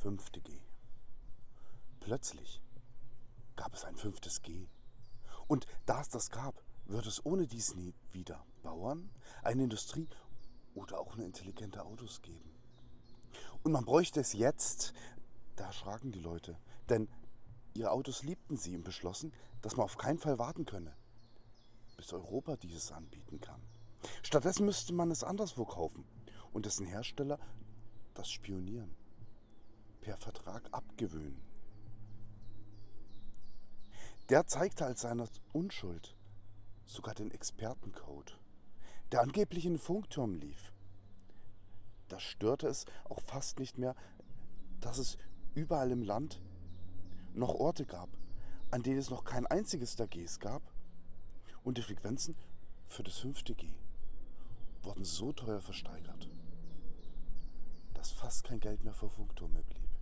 fünfte G. Plötzlich gab es ein fünftes G. Und da es das gab, wird es ohne dies nie wieder Bauern, eine Industrie oder auch nur intelligente Autos geben. Und man bräuchte es jetzt, da erschraken die Leute, denn ihre Autos liebten sie und beschlossen, dass man auf keinen Fall warten könne, bis Europa dieses anbieten kann. Stattdessen müsste man es anderswo kaufen und dessen Hersteller das Spionieren per Vertrag abgewöhnen. Der zeigte als seine Unschuld sogar den Expertencode, der angeblich in den Funkturm lief. Da störte es auch fast nicht mehr, dass es überall im Land noch Orte gab, an denen es noch kein einziges der Gs gab und die Frequenzen für das fünfte G wurden so teuer versteigert, dass fast kein Geld mehr für Funkturm blieb.